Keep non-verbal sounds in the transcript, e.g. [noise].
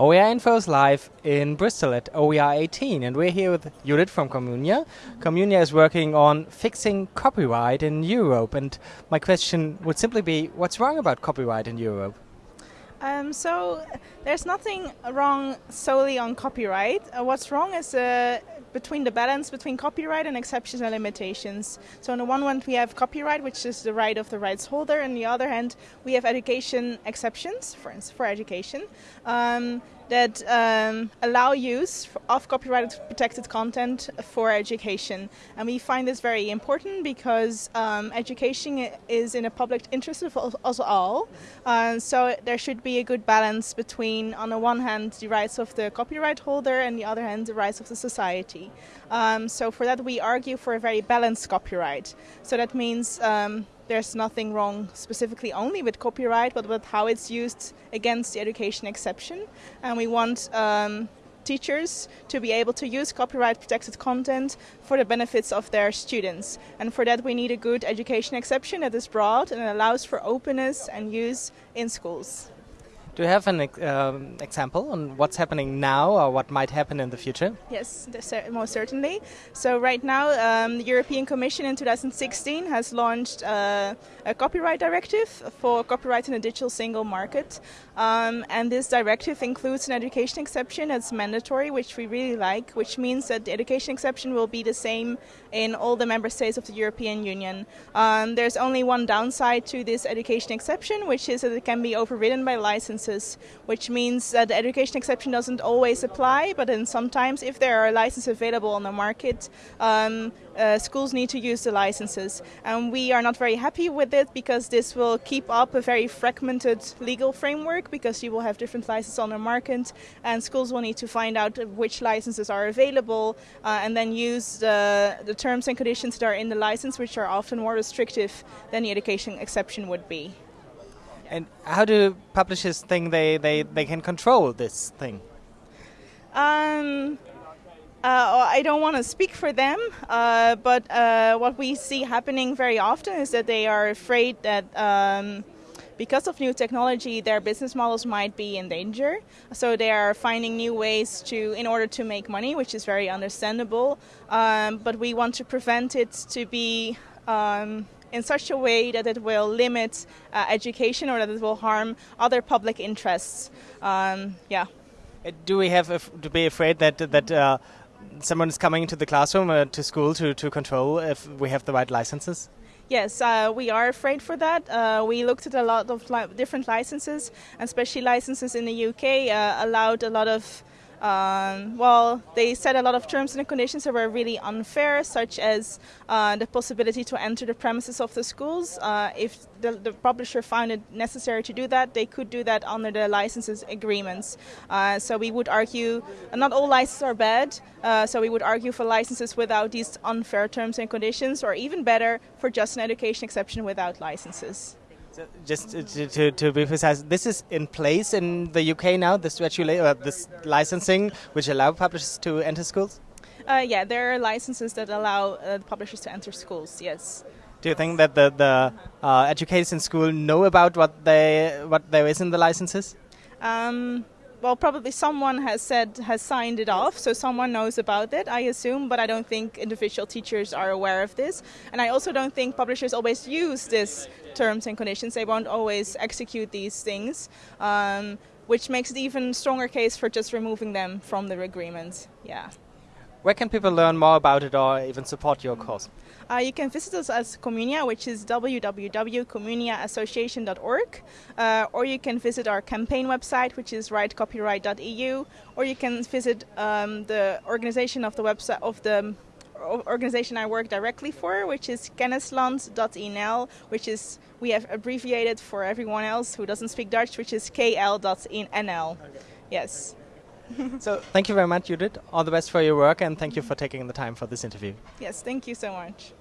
OER Info is live in Bristol at OER 18, and we're here with Judith from Communia. Communia is working on fixing copyright in Europe, and my question would simply be what's wrong about copyright in Europe? Um, so there's nothing wrong solely on copyright. Uh, what's wrong is uh, between the balance between copyright and exceptions and limitations. So on the one hand we have copyright, which is the right of the rights holder, and on the other hand we have education exceptions, for instance, for education. Um, that um, allow use of copyrighted protected content for education. And we find this very important because um, education is in the public interest of us all. Uh, so there should be a good balance between, on the one hand, the rights of the copyright holder and the other hand, the rights of the society. Um, so for that we argue for a very balanced copyright. So that means um, there's nothing wrong specifically only with copyright, but with how it's used against the education exception. And we want um, teachers to be able to use copyright protected content for the benefits of their students. And for that we need a good education exception that is broad and allows for openness and use in schools. Do you have an um, example on what's happening now or what might happen in the future? Yes, most certainly. So right now, um, the European Commission in 2016 has launched uh, a copyright directive for copyright in the digital single market. Um, and this directive includes an education exception that's mandatory, which we really like, which means that the education exception will be the same in all the member states of the European Union. Um, there's only one downside to this education exception, which is that it can be overridden by license licenses, which means that the education exception doesn't always apply, but then sometimes if there are licenses available on the market, um, uh, schools need to use the licenses. And we are not very happy with it because this will keep up a very fragmented legal framework because you will have different licenses on the market and schools will need to find out which licenses are available uh, and then use the, the terms and conditions that are in the license which are often more restrictive than the education exception would be. And how do publishers think they, they, they can control this thing? Um, uh, I don't want to speak for them, uh, but uh, what we see happening very often is that they are afraid that um, because of new technology, their business models might be in danger. So they are finding new ways to, in order to make money, which is very understandable. Um, but we want to prevent it to be. Um, in such a way that it will limit uh, education or that it will harm other public interests. Um, yeah. Uh, do we have to be afraid that that uh, someone is coming into the classroom uh, to school to, to control if we have the right licenses? Yes, uh, we are afraid for that. Uh, we looked at a lot of li different licenses, especially licenses in the UK uh, allowed a lot of um, well, they set a lot of terms and conditions that were really unfair, such as uh, the possibility to enter the premises of the schools. Uh, if the, the, publisher found it necessary to do that, they could do that under the licenses agreements. Uh, so we would argue, not all licenses are bad, uh, so we would argue for licenses without these unfair terms and conditions, or even better, for just an education exception without licenses. So just to, to, to, be precise, this is in place in the UK now. This uh, this licensing, which allow publishers to enter schools. Uh, yeah, there are licenses that allow uh, publishers to enter schools. Yes. Do you think that the the uh, educators in school know about what they what there is in the licenses? Um, well, probably someone has said has signed it off, so someone knows about it, I assume. But I don't think individual teachers are aware of this, and I also don't think publishers always use this terms and conditions. They won't always execute these things, um, which makes it even stronger case for just removing them from the agreement. Yeah. Where can people learn more about it or even support your cause? Uh, you can visit us as Communia, which is www.communiaassociation.org, uh, or you can visit our campaign website, which is rightcopyright.eu, or you can visit um, the organization of the website of the organization I work directly for, which is kennisland.nl, which is we have abbreviated for everyone else who doesn't speak Dutch, which is kl.nl. Yes. [laughs] so thank you very much, Judith. All the best for your work, and thank you for taking the time for this interview. Yes, thank you so much.